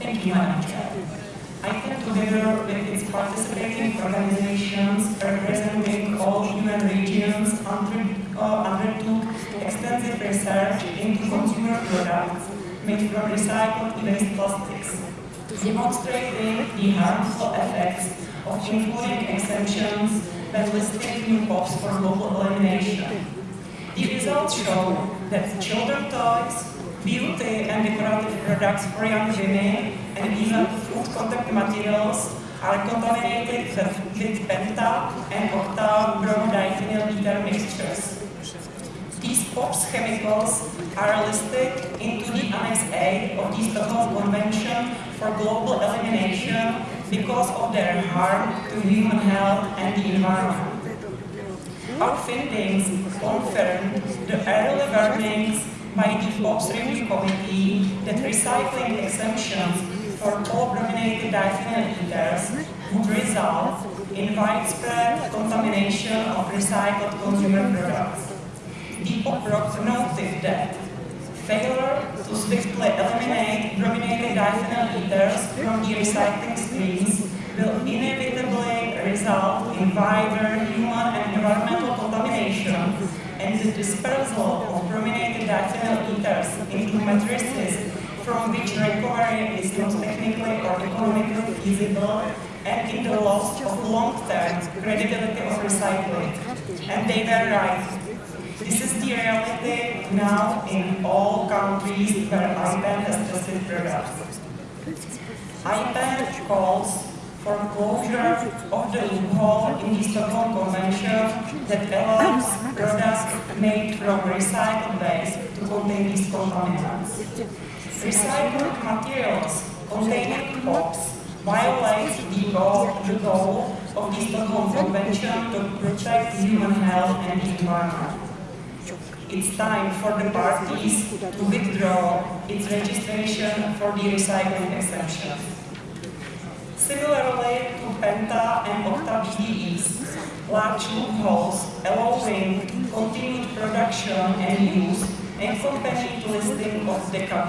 Thank you, Madam Chair. IPEN, together with its participating organizations representing all UN regions, under, undertook extensive research into consumer products made from recycled waste plastics, demonstrating the harmful effects of including exemptions that listed new POPs for global elimination. The results show that children toys, beauty and decorative products for young women, and even food contact materials are contaminated with penta and octa bromodiphenyl ether mixtures. These POPs chemicals are listed into the Annex A of the Stockholm Convention for Global Elimination because of their harm to human health and the environment. Our findings confirm the early warnings by the POPs Review Committee that recycling exemptions for diphenyl ethers would result in widespread contamination of recycled consumer products. The POP noted that failure to swiftly eliminate brominated diphenyl ethers from the recycling streams will inevitably result in wider human and environmental contamination and the dispersal of brominated diphenyl ethers into matrices from which recovery is not technically or economically feasible and in the loss of long-term credibility of recycling. And they were right. This is the reality now in all countries where IPEN has tested products. IPEN calls for closure of the loophole in the Stockholm Convention that allows products made from recycled waste to contain these contaminants. Recycled materials containing POPs violate the goal, the goal of the Stockholm Convention to protect human health and the environment. It's time for the parties to withdraw its registration for the recycling exemption. Similarly to Penta and Octa BDEs, large loopholes allowing continued production and use and accompanied listing of DECA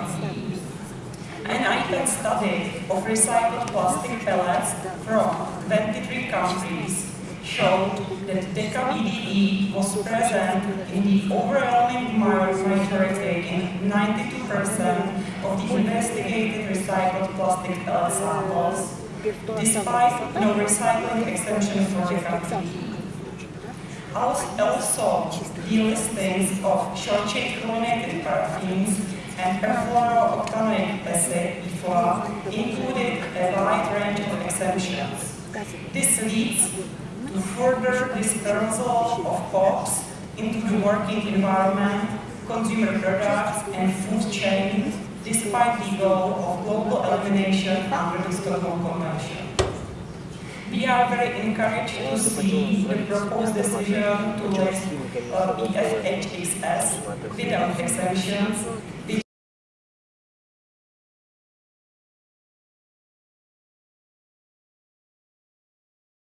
An IPEN study of recycled plastic pellets from 23 countries showed that DECA was present in the overwhelming majority in 92% of the investigated recycled plastic pellet samples despite no recycling exemption for country. Also, the listings of short-chain chlorinated paraffins and perfluorooctanoic acid, PFOA, included a wide range of exemptions. This leads to further dispersal of POPs into the working environment, consumer products, and food chain despite the goal of global elimination under the Stockholm Convention. We are very encouraged to see the proposed decision to list uh, PFHxS without exemptions